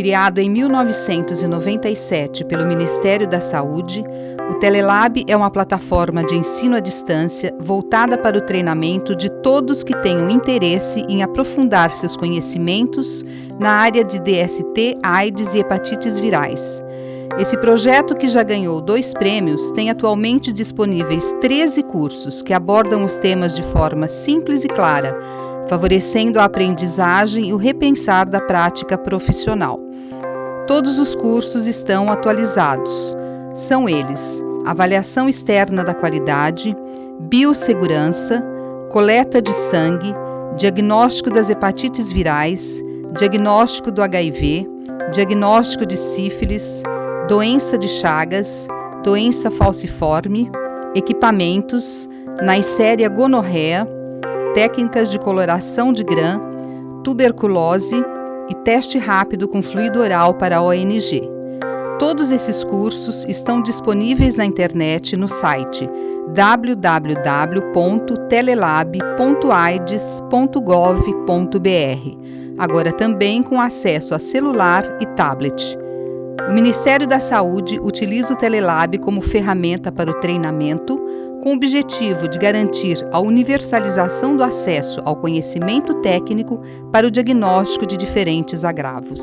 Criado em 1997 pelo Ministério da Saúde, o Telelab é uma plataforma de ensino à distância voltada para o treinamento de todos que tenham interesse em aprofundar seus conhecimentos na área de DST, AIDS e hepatites virais. Esse projeto, que já ganhou dois prêmios, tem atualmente disponíveis 13 cursos que abordam os temas de forma simples e clara favorecendo a aprendizagem e o repensar da prática profissional. Todos os cursos estão atualizados. São eles: avaliação externa da qualidade, biossegurança, coleta de sangue, diagnóstico das hepatites virais, diagnóstico do HIV, diagnóstico de sífilis, doença de Chagas, doença falciforme, equipamentos, Neisseria gonorreia, técnicas de coloração de grã, tuberculose e teste rápido com fluido oral para a ONG. Todos esses cursos estão disponíveis na internet no site www.telelab.aides.gov.br, agora também com acesso a celular e tablet. O Ministério da Saúde utiliza o Telelab como ferramenta para o treinamento, com o objetivo de garantir a universalização do acesso ao conhecimento técnico para o diagnóstico de diferentes agravos.